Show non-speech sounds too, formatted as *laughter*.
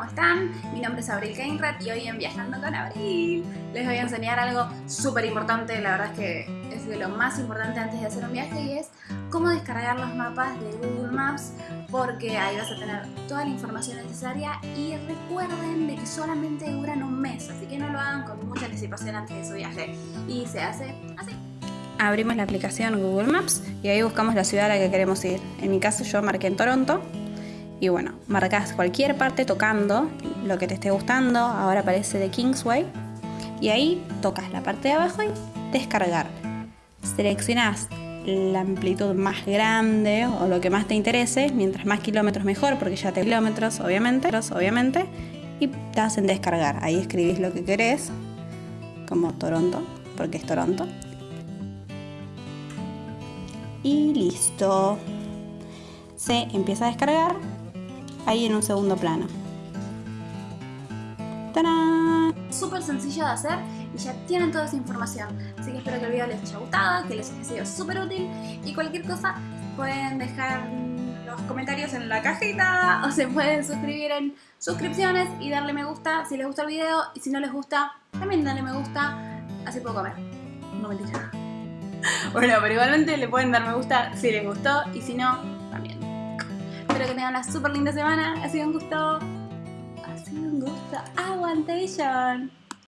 ¿Cómo están? Mi nombre es Abril Keinrat y hoy en Viajando con Abril les voy a enseñar algo súper importante, la verdad es que es de lo más importante antes de hacer un viaje y es cómo descargar los mapas de Google Maps porque ahí vas a tener toda la información necesaria y recuerden de que solamente duran un mes, así que no lo hagan con mucha anticipación antes de su viaje y se hace así. Abrimos la aplicación Google Maps y ahí buscamos la ciudad a la que queremos ir. En mi caso yo marqué en Toronto y bueno, marcas cualquier parte tocando lo que te esté gustando. Ahora aparece de Kingsway. Y ahí tocas la parte de abajo y descargar. Seleccionas la amplitud más grande o lo que más te interese. Mientras más kilómetros mejor, porque ya te kilómetros, obviamente. obviamente y te hacen descargar. Ahí escribís lo que querés, como Toronto, porque es Toronto. Y listo. Se empieza a descargar ahí en un segundo plano. ¡Tarán! Súper sencillo de hacer y ya tienen toda esa información. Así que espero que el video les haya gustado, que les haya sido súper útil y cualquier cosa pueden dejar los comentarios en la cajita o se pueden suscribir en suscripciones y darle me gusta si les gusta el video y si no les gusta también darle me gusta, así puedo comer. No mentira. *laughs* Bueno, pero igualmente le pueden dar me gusta si les gustó y si no. Espero que tengan una súper linda semana. Ha sido un gusto. Ha sido un gusto. Aguantation.